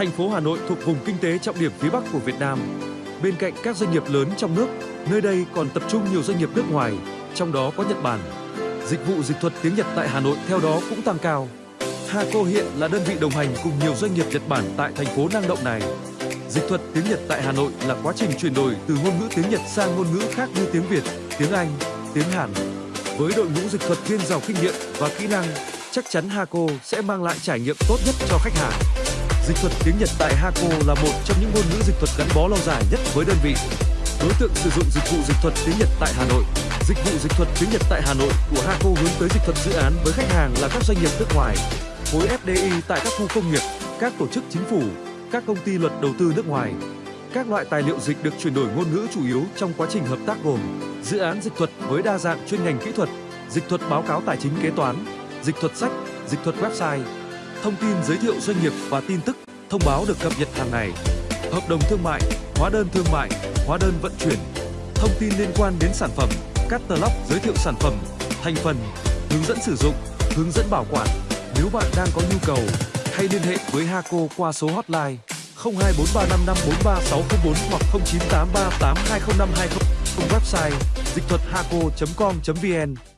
Thành phố Hà Nội thuộc vùng kinh tế trọng điểm phía Bắc của Việt Nam. Bên cạnh các doanh nghiệp lớn trong nước, nơi đây còn tập trung nhiều doanh nghiệp nước ngoài, trong đó có Nhật Bản. Dịch vụ dịch thuật tiếng Nhật tại Hà Nội theo đó cũng tăng cao. Haco hiện là đơn vị đồng hành cùng nhiều doanh nghiệp Nhật Bản tại thành phố năng động này. Dịch thuật tiếng Nhật tại Hà Nội là quá trình chuyển đổi từ ngôn ngữ tiếng Nhật sang ngôn ngữ khác như tiếng Việt, tiếng Anh, tiếng Hàn. Với đội ngũ dịch thuật thiên giàu kinh nghiệm và kỹ năng, chắc chắn Haco sẽ mang lại trải nghiệm tốt nhất cho khách hàng. Dịch thuật tiếng Nhật tại Hako là một trong những ngôn ngữ dịch thuật gắn bó lâu dài nhất với đơn vị. Đối tượng sử dụng dịch vụ dịch thuật tiếng Nhật tại Hà Nội. Dịch vụ dịch thuật tiếng Nhật tại Hà Nội của Hako hướng tới dịch thuật dự án với khách hàng là các doanh nghiệp nước ngoài, khối FDI tại các khu công nghiệp, các tổ chức chính phủ, các công ty luật đầu tư nước ngoài. Các loại tài liệu dịch được chuyển đổi ngôn ngữ chủ yếu trong quá trình hợp tác gồm dự án dịch thuật với đa dạng chuyên ngành kỹ thuật, dịch thuật báo cáo tài chính kế toán, dịch thuật sách, dịch thuật website, thông tin giới thiệu doanh nghiệp và tin tức, thông báo được cập nhật hàng ngày, hợp đồng thương mại, hóa đơn thương mại, hóa đơn vận chuyển, thông tin liên quan đến sản phẩm, catalog giới thiệu sản phẩm, thành phần, hướng dẫn sử dụng, hướng dẫn bảo quản. Nếu bạn đang có nhu cầu, hãy liên hệ với Haco qua số hotline 02435543604 hoặc 0983820520 website dịch thuật haco.com.vn